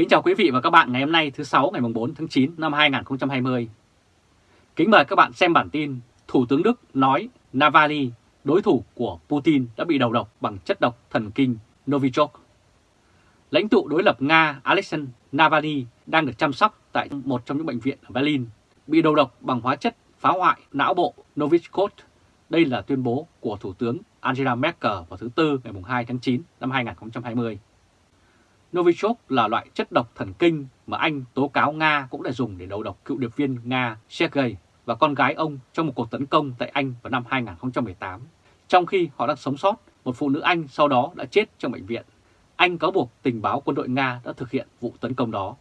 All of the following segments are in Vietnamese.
Kính chào quý vị và các bạn ngày hôm nay thứ 6 ngày 4 tháng 9 năm 2020. Kính mời các bạn xem bản tin Thủ tướng Đức nói Navalny, đối thủ của Putin đã bị đầu độc bằng chất độc thần kinh Novichok. Lãnh tụ đối lập Nga Alexei Navalny đang được chăm sóc tại một trong những bệnh viện ở Berlin, bị đầu độc bằng hóa chất phá hoại não bộ Novichok. Đây là tuyên bố của Thủ tướng Angela Merkel vào thứ Tư ngày 2 tháng 9 năm 2020. Novichok là loại chất độc thần kinh mà Anh tố cáo Nga cũng đã dùng để đầu độc cựu điệp viên Nga Sergei và con gái ông trong một cuộc tấn công tại Anh vào năm 2018. Trong khi họ đang sống sót, một phụ nữ Anh sau đó đã chết trong bệnh viện. Anh cáo buộc tình báo quân đội Nga đã thực hiện vụ tấn công đó.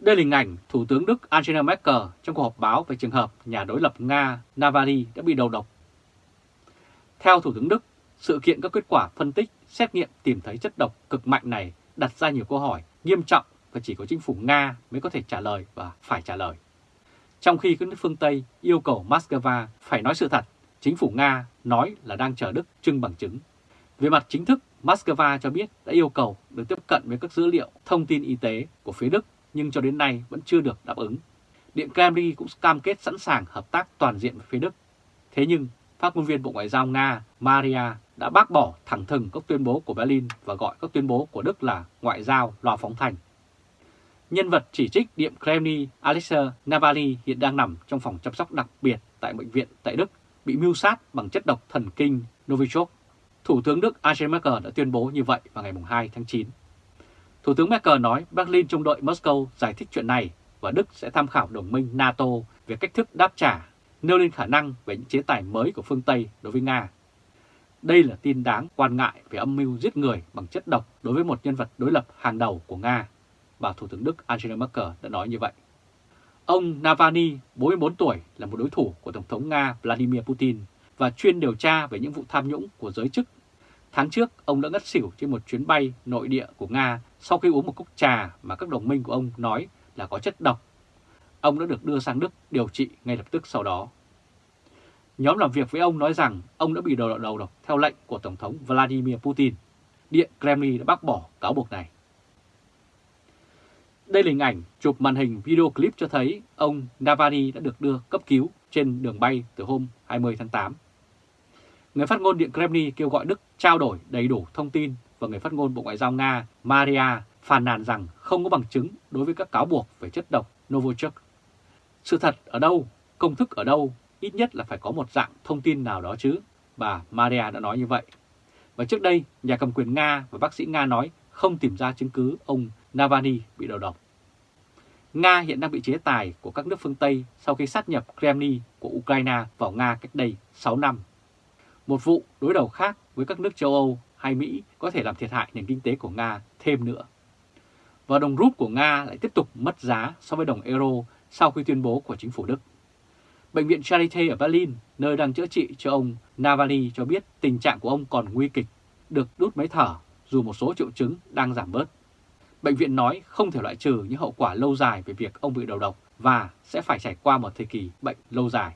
Đây là hình ảnh Thủ tướng Đức Angela Merkel trong cuộc họp báo về trường hợp nhà đối lập Nga Navalny đã bị đầu độc. Theo Thủ tướng Đức, sự kiện các kết quả phân tích, xét nghiệm tìm thấy chất độc cực mạnh này đặt ra nhiều câu hỏi nghiêm trọng và chỉ có chính phủ Nga mới có thể trả lời và phải trả lời. Trong khi các nước phương Tây yêu cầu Moscow phải nói sự thật, chính phủ Nga nói là đang chờ Đức trưng bằng chứng. Về mặt chính thức, Moscow cho biết đã yêu cầu được tiếp cận với các dữ liệu thông tin y tế của phía Đức nhưng cho đến nay vẫn chưa được đáp ứng. Điện Kremlin cũng cam kết sẵn sàng hợp tác toàn diện với phía Đức. Thế nhưng, phát ngôn viên Bộ Ngoại giao Nga Maria đã bác bỏ thẳng thừng các tuyên bố của Berlin và gọi các tuyên bố của Đức là ngoại giao loa phóng thành. Nhân vật chỉ trích Điện Kremlin Alexei Navalny hiện đang nằm trong phòng chăm sóc đặc biệt tại bệnh viện tại Đức, bị mưu sát bằng chất độc thần kinh Novichok. Thủ tướng Đức Angela Merkel đã tuyên bố như vậy vào ngày 2 tháng 9. Thủ tướng Merkel nói Berlin trông đợi Moscow giải thích chuyện này và Đức sẽ tham khảo đồng minh NATO về cách thức đáp trả, nêu lên khả năng về những chế tài mới của phương Tây đối với Nga. Đây là tin đáng quan ngại về âm mưu giết người bằng chất độc đối với một nhân vật đối lập hàng đầu của Nga, bà Thủ tướng Đức Angela Merkel đã nói như vậy. Ông Navalny, 44 tuổi, là một đối thủ của Tổng thống Nga Vladimir Putin và chuyên điều tra về những vụ tham nhũng của giới chức. Tháng trước, ông đã ngất xỉu trên một chuyến bay nội địa của Nga sau khi uống một cốc trà mà các đồng minh của ông nói là có chất độc. Ông đã được đưa sang Đức điều trị ngay lập tức sau đó. Nhóm làm việc với ông nói rằng ông đã bị đầu đầu độc theo lệnh của Tổng thống Vladimir Putin. Điện Kremlin đã bác bỏ cáo buộc này. Đây là hình ảnh chụp màn hình video clip cho thấy ông Navalny đã được đưa cấp cứu trên đường bay từ hôm 20 tháng 8. Người phát ngôn Điện Kremlin kêu gọi Đức trao đổi đầy đủ thông tin và người phát ngôn Bộ Ngoại giao Nga Maria phàn nàn rằng không có bằng chứng đối với các cáo buộc về chất độc Novichok. Sự thật ở đâu, công thức ở đâu, ít nhất là phải có một dạng thông tin nào đó chứ, bà Maria đã nói như vậy. Và trước đây, nhà cầm quyền Nga và bác sĩ Nga nói không tìm ra chứng cứ ông Navalny bị đầu độc. Nga hiện đang bị chế tài của các nước phương Tây sau khi sát nhập Kremlin của Ukraine vào Nga cách đây 6 năm. Một vụ đối đầu khác với các nước châu Âu hay Mỹ có thể làm thiệt hại nền kinh tế của Nga thêm nữa. Và đồng rúp của Nga lại tiếp tục mất giá so với đồng euro sau khi tuyên bố của chính phủ Đức. Bệnh viện Charité ở Berlin, nơi đang chữa trị cho ông Navalny cho biết tình trạng của ông còn nguy kịch, được đút máy thở dù một số triệu chứng đang giảm bớt. Bệnh viện nói không thể loại trừ những hậu quả lâu dài về việc ông bị đầu độc và sẽ phải trải qua một thời kỳ bệnh lâu dài.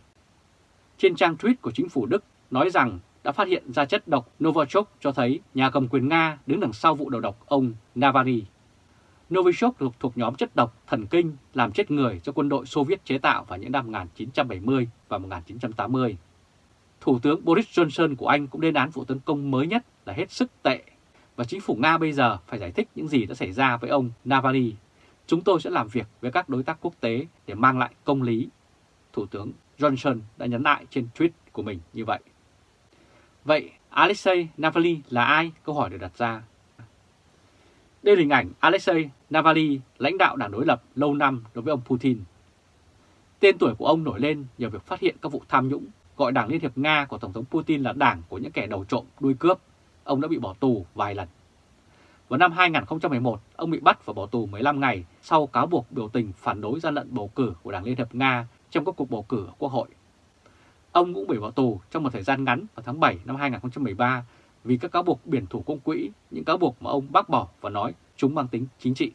Trên trang tweet của chính phủ Đức nói rằng đã phát hiện ra chất độc Novichok cho thấy nhà cầm quyền Nga đứng đằng sau vụ đầu độc ông Navalny. Novichok thuộc, thuộc nhóm chất độc thần kinh làm chết người cho quân đội Xô Viết chế tạo vào những năm 1970 và 1980. Thủ tướng Boris Johnson của Anh cũng lên án vụ tấn công mới nhất là hết sức tệ và chính phủ Nga bây giờ phải giải thích những gì đã xảy ra với ông Navalny. Chúng tôi sẽ làm việc với các đối tác quốc tế để mang lại công lý. Thủ tướng Johnson đã nhấn lại trên tweet của mình như vậy. Vậy Alexei Navalny là ai? Câu hỏi được đặt ra. Đây là hình ảnh Alexei Navalny, lãnh đạo đảng đối lập lâu năm đối với ông Putin. Tên tuổi của ông nổi lên nhờ việc phát hiện các vụ tham nhũng, gọi Đảng Liên hiệp Nga của Tổng thống Putin là đảng của những kẻ đầu trộm đuôi cướp. Ông đã bị bỏ tù vài lần. Vào năm 2011, ông bị bắt và bỏ tù 15 ngày sau cáo buộc biểu tình phản đối gian lận bầu cử của Đảng Liên hiệp Nga trong các cuộc bầu cử ở Quốc hội. Ông cũng bị bỏ tù trong một thời gian ngắn vào tháng 7 năm 2013 vì các cáo buộc biển thủ công quỹ, những cáo buộc mà ông bác bỏ và nói chúng mang tính chính trị.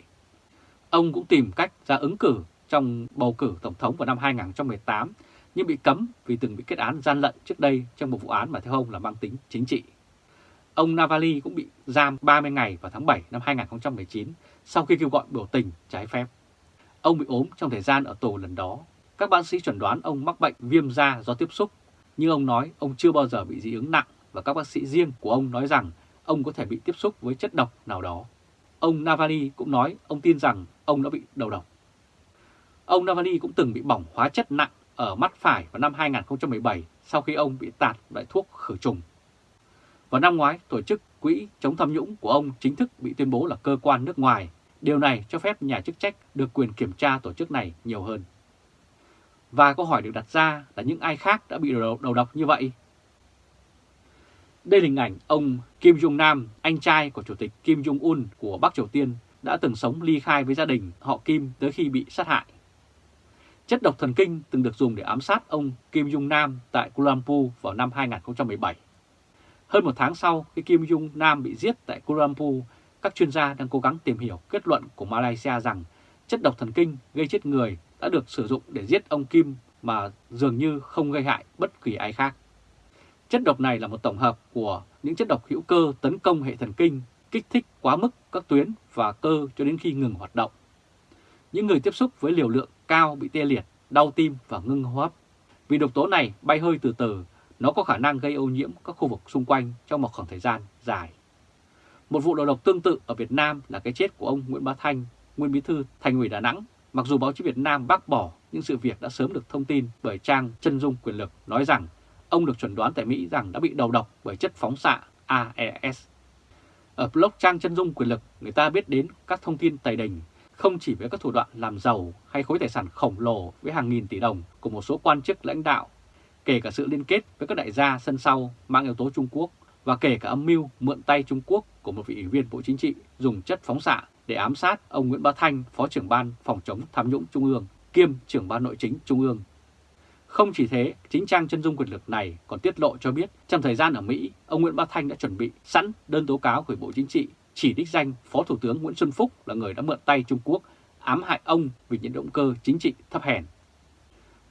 Ông cũng tìm cách ra ứng cử trong bầu cử Tổng thống vào năm 2018 nhưng bị cấm vì từng bị kết án gian lận trước đây trong một vụ án mà theo ông là mang tính chính trị. ông Navalny cũng bị giam 30 ngày vào tháng 7 năm 2019 sau khi kêu gọi biểu tình trái phép. Ông bị ốm trong thời gian ở tù lần đó. Các bác sĩ chuẩn đoán ông mắc bệnh viêm da do tiếp xúc, nhưng ông nói ông chưa bao giờ bị dị ứng nặng và các bác sĩ riêng của ông nói rằng ông có thể bị tiếp xúc với chất độc nào đó. Ông Navalny cũng nói ông tin rằng ông đã bị đầu độc. Ông Navalny cũng từng bị bỏng hóa chất nặng ở mắt phải vào năm 2017 sau khi ông bị tạt loại thuốc khử trùng. Vào năm ngoái, tổ chức Quỹ chống tham nhũng của ông chính thức bị tuyên bố là cơ quan nước ngoài. Điều này cho phép nhà chức trách được quyền kiểm tra tổ chức này nhiều hơn. Và câu hỏi được đặt ra là những ai khác đã bị đầu, đầu độc như vậy? Đây là hình ảnh ông Kim Jong-nam, anh trai của Chủ tịch Kim Jong-un của Bắc Triều Tiên đã từng sống ly khai với gia đình họ Kim tới khi bị sát hại. Chất độc thần kinh từng được dùng để ám sát ông Kim Jong-nam tại Kuala Lumpur vào năm 2017. Hơn một tháng sau khi Kim Jong-nam bị giết tại Kuala Lumpur, các chuyên gia đang cố gắng tìm hiểu kết luận của Malaysia rằng chất độc thần kinh gây chết người đã được sử dụng để giết ông Kim mà dường như không gây hại bất kỳ ai khác. Chất độc này là một tổng hợp của những chất độc hữu cơ tấn công hệ thần kinh, kích thích quá mức các tuyến và cơ cho đến khi ngừng hoạt động. Những người tiếp xúc với liều lượng cao bị tê liệt, đau tim và ngưng hô hấp. Vì độc tố này bay hơi từ từ, nó có khả năng gây ô nhiễm các khu vực xung quanh trong một khoảng thời gian dài. Một vụ đầu độc tương tự ở Việt Nam là cái chết của ông Nguyễn Bá Thanh, nguyên bí thư Thành ủy Đà Nẵng. Mặc dù báo chí Việt Nam bác bỏ, nhưng sự việc đã sớm được thông tin bởi trang chân dung quyền lực nói rằng ông được chuẩn đoán tại Mỹ rằng đã bị đầu độc bởi chất phóng xạ AES. Ở blog trang chân dung quyền lực, người ta biết đến các thông tin tài đình, không chỉ với các thủ đoạn làm giàu hay khối tài sản khổng lồ với hàng nghìn tỷ đồng của một số quan chức lãnh đạo, kể cả sự liên kết với các đại gia sân sau mang yếu tố Trung Quốc và kể cả âm mưu mượn tay Trung Quốc của một vị ủy viên Bộ Chính trị dùng chất phóng xạ để ám sát ông Nguyễn Bá Thanh, Phó trưởng ban phòng chống tham nhũng Trung ương, kiêm trưởng ban nội chính Trung ương không chỉ thế, chính trang chân dung quyền lực này còn tiết lộ cho biết trong thời gian ở Mỹ, ông Nguyễn Bá Thanh đã chuẩn bị sẵn đơn tố cáo gửi Bộ Chính trị chỉ đích danh Phó Thủ tướng Nguyễn Xuân Phúc là người đã mượn tay Trung Quốc ám hại ông vì những động cơ chính trị thấp hèn.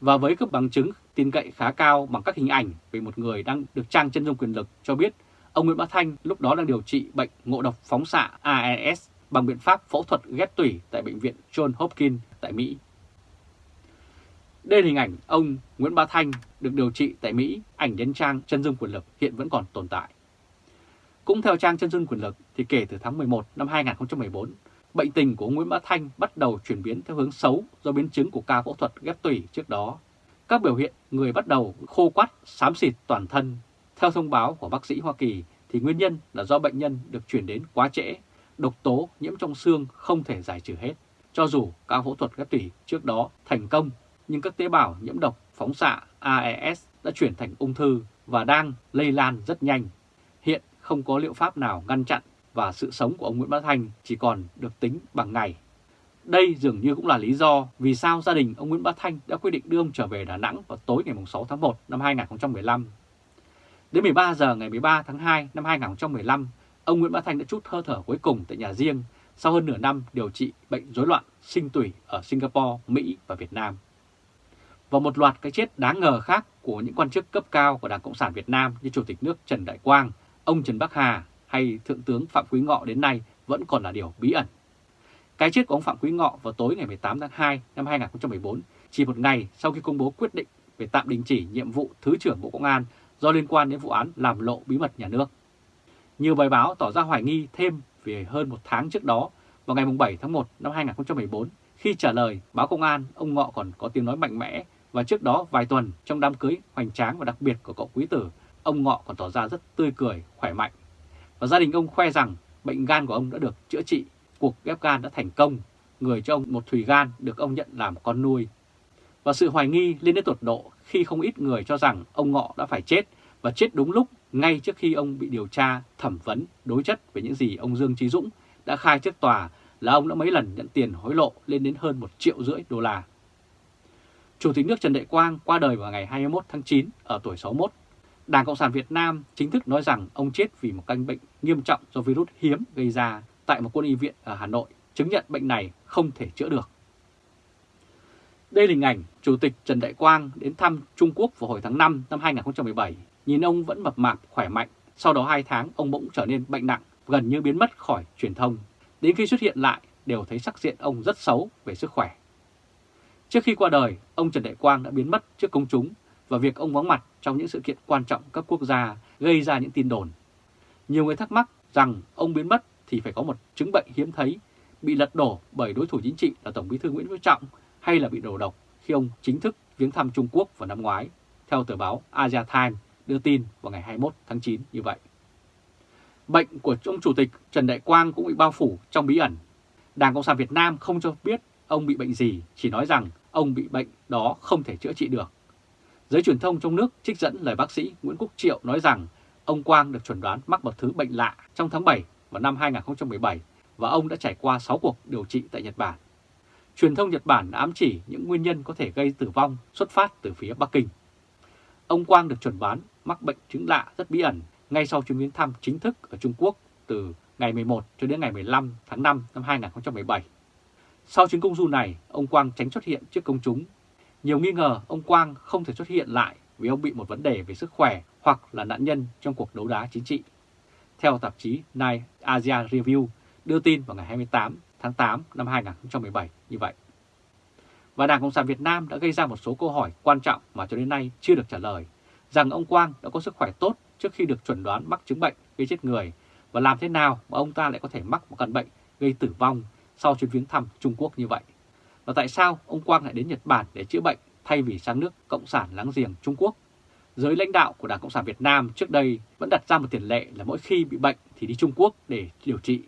Và với các bằng chứng tin cậy khá cao bằng các hình ảnh về một người đang được trang chân dung quyền lực cho biết ông Nguyễn Bá Thanh lúc đó đang điều trị bệnh ngộ độc phóng xạ AES bằng biện pháp phẫu thuật ghép tủy tại Bệnh viện John Hopkins tại Mỹ. Đây là hình ảnh ông Nguyễn Bá Thanh được điều trị tại Mỹ, ảnh đến trang chân dung quyền lực hiện vẫn còn tồn tại. Cũng theo trang chân dung quyền lực thì kể từ tháng 11 năm 2014, bệnh tình của Nguyễn Bá Thanh bắt đầu chuyển biến theo hướng xấu do biến chứng của ca phẫu thuật ghép tủy trước đó. Các biểu hiện người bắt đầu khô quắt, xám xịt toàn thân. Theo thông báo của bác sĩ Hoa Kỳ thì nguyên nhân là do bệnh nhân được chuyển đến quá trễ, độc tố nhiễm trong xương không thể giải trừ hết. Cho dù ca phẫu thuật ghép tủy trước đó thành công nhưng các tế bào nhiễm độc phóng xạ AES đã chuyển thành ung thư và đang lây lan rất nhanh. Hiện không có liệu pháp nào ngăn chặn và sự sống của ông Nguyễn Bá Thanh chỉ còn được tính bằng ngày. Đây dường như cũng là lý do vì sao gia đình ông Nguyễn Bá Thanh đã quyết định đưa ông trở về Đà Nẵng vào tối ngày 6 tháng 1 năm 2015. Đến 13 giờ ngày 13 tháng 2 năm 2015, ông Nguyễn Bá Thanh đã chút hơi thở cuối cùng tại nhà riêng sau hơn nửa năm điều trị bệnh rối loạn sinh tủy ở Singapore, Mỹ và Việt Nam và một loạt cái chết đáng ngờ khác của những quan chức cấp cao của Đảng Cộng sản Việt Nam như Chủ tịch nước Trần Đại Quang, ông Trần Bắc Hà hay Thượng tướng Phạm Quý Ngọ đến nay vẫn còn là điều bí ẩn. Cái chết của ông Phạm Quý Ngọ vào tối ngày 18 tháng 2 năm 2014, chỉ một ngày sau khi công bố quyết định về tạm đình chỉ nhiệm vụ Thứ trưởng Bộ Công an do liên quan đến vụ án làm lộ bí mật nhà nước. Nhiều bài báo tỏ ra hoài nghi thêm vì hơn một tháng trước đó, vào ngày 7 tháng 1 năm 2014, khi trả lời báo công an, ông Ngọ còn có tiếng nói mạnh mẽ và trước đó vài tuần trong đám cưới hoành tráng và đặc biệt của cậu quý tử, ông Ngọ còn tỏ ra rất tươi cười, khỏe mạnh. Và gia đình ông khoe rằng bệnh gan của ông đã được chữa trị, cuộc ghép gan đã thành công, người cho ông một thùy gan được ông nhận làm con nuôi. Và sự hoài nghi lên đến tột độ khi không ít người cho rằng ông Ngọ đã phải chết và chết đúng lúc ngay trước khi ông bị điều tra, thẩm vấn, đối chất về những gì ông Dương Trí Dũng đã khai trước tòa là ông đã mấy lần nhận tiền hối lộ lên đến hơn 1 triệu rưỡi đô la. Chủ tịch nước Trần Đại Quang qua đời vào ngày 21 tháng 9 ở tuổi 61. Đảng Cộng sản Việt Nam chính thức nói rằng ông chết vì một căn bệnh nghiêm trọng do virus hiếm gây ra tại một quân y viện ở Hà Nội, chứng nhận bệnh này không thể chữa được. Đây là hình ảnh Chủ tịch Trần Đại Quang đến thăm Trung Quốc vào hồi tháng 5 năm 2017. Nhìn ông vẫn mập mạp, khỏe mạnh, Sau đó 2 tháng ông bỗng trở nên bệnh nặng, gần như biến mất khỏi truyền thông. Đến khi xuất hiện lại đều thấy sắc diện ông rất xấu về sức khỏe. Trước khi qua đời, ông Trần Đại Quang đã biến mất trước công chúng và việc ông vắng mặt trong những sự kiện quan trọng cấp quốc gia gây ra những tin đồn. Nhiều người thắc mắc rằng ông biến mất thì phải có một chứng bệnh hiếm thấy, bị lật đổ bởi đối thủ chính trị là Tổng bí thư Nguyễn Phú Trọng hay là bị đổ độc khi ông chính thức viếng thăm Trung Quốc vào năm ngoái, theo tờ báo Asia Times đưa tin vào ngày 21 tháng 9 như vậy. Bệnh của ông Chủ tịch Trần Đại Quang cũng bị bao phủ trong bí ẩn. Đảng Cộng sản Việt Nam không cho biết ông bị bệnh gì, chỉ nói rằng ông bị bệnh đó không thể chữa trị được. Giới truyền thông trong nước trích dẫn lời bác sĩ Nguyễn Quốc Triệu nói rằng ông Quang được chuẩn đoán mắc một thứ bệnh lạ trong tháng 7 vào năm 2017 và ông đã trải qua 6 cuộc điều trị tại Nhật Bản. Truyền thông Nhật Bản đã ám chỉ những nguyên nhân có thể gây tử vong xuất phát từ phía Bắc Kinh. Ông Quang được chuẩn đoán mắc bệnh chứng lạ rất bí ẩn ngay sau chuyến viếng thăm chính thức ở Trung Quốc từ ngày 11 cho đến ngày 15 tháng 5 năm 2017. Sau chuyến công du này, ông Quang tránh xuất hiện trước công chúng. Nhiều nghi ngờ ông Quang không thể xuất hiện lại vì ông bị một vấn đề về sức khỏe hoặc là nạn nhân trong cuộc đấu đá chính trị. Theo tạp chí Nine Asia Review đưa tin vào ngày 28 tháng 8 năm 2017 như vậy. Và Đảng Cộng sản Việt Nam đã gây ra một số câu hỏi quan trọng mà cho đến nay chưa được trả lời, rằng ông Quang đã có sức khỏe tốt trước khi được chuẩn đoán mắc chứng bệnh gây chết người và làm thế nào mà ông ta lại có thể mắc một căn bệnh gây tử vong sau chuyến viếng thăm Trung Quốc như vậy. Và tại sao ông Quang lại đến Nhật Bản để chữa bệnh thay vì sang nước Cộng sản láng giềng Trung Quốc? Giới lãnh đạo của Đảng Cộng sản Việt Nam trước đây vẫn đặt ra một tiền lệ là mỗi khi bị bệnh thì đi Trung Quốc để điều trị.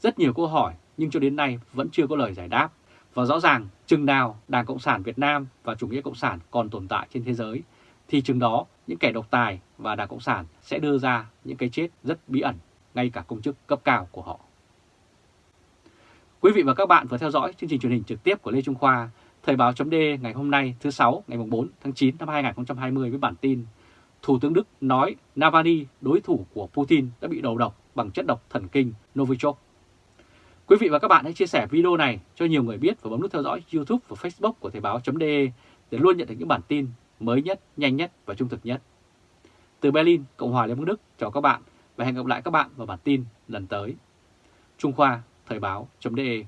Rất nhiều câu hỏi, nhưng cho đến nay vẫn chưa có lời giải đáp. Và rõ ràng, chừng nào Đảng Cộng sản Việt Nam và chủ nghĩa Cộng sản còn tồn tại trên thế giới, thì chừng đó những kẻ độc tài và Đảng Cộng sản sẽ đưa ra những cái chết rất bí ẩn, ngay cả công chức cấp cao của họ. Quý vị và các bạn vừa theo dõi chương trình truyền hình trực tiếp của Lê Trung Khoa, Thời báo chấm ngày hôm nay thứ sáu, ngày 4 tháng 9 năm 2020 với bản tin Thủ tướng Đức nói Navalny, đối thủ của Putin, đã bị đầu độc bằng chất độc thần kinh Novichok. Quý vị và các bạn hãy chia sẻ video này cho nhiều người biết và bấm nút theo dõi YouTube và Facebook của Thời báo.de để luôn nhận được những bản tin mới nhất, nhanh nhất và trung thực nhất. Từ Berlin, Cộng hòa Liên bang Đức, chào các bạn và hẹn gặp lại các bạn vào bản tin lần tới. Trung Khoa, Thời báo.de